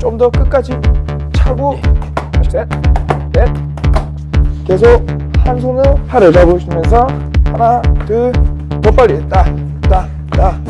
좀 더 끝까지 차고. 셋, 넷. 계속 한 손으로 팔을 잡으시면서 하나, 둘, 더 빨리. 따, 따, 따.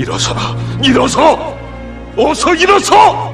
일어서라, 일어서! 어서 일어서!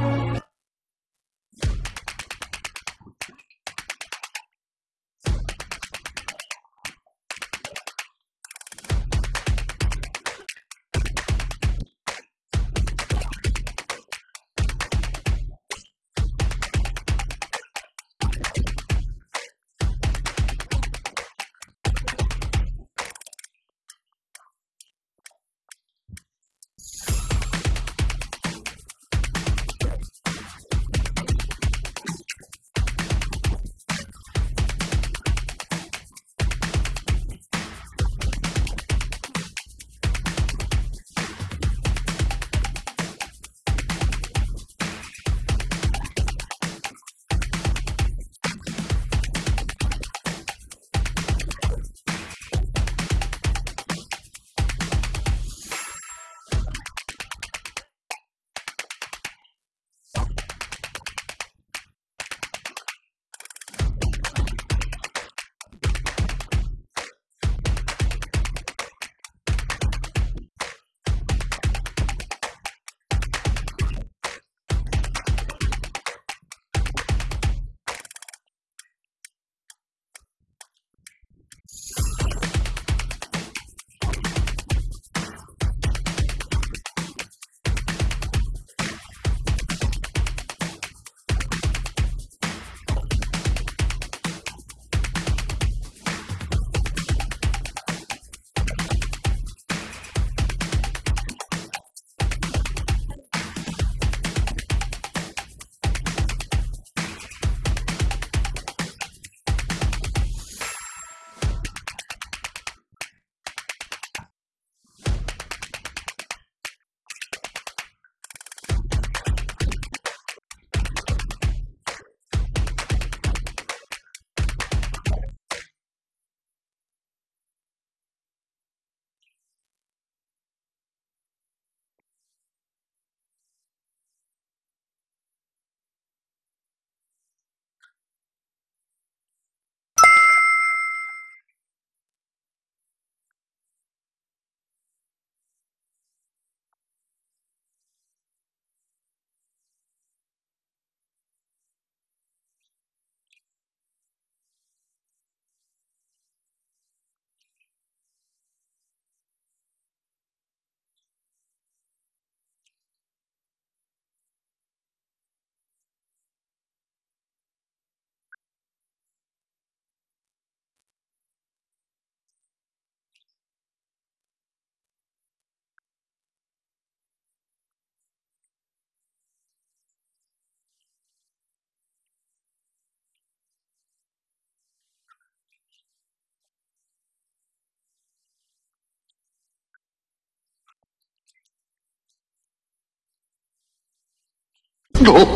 Oh.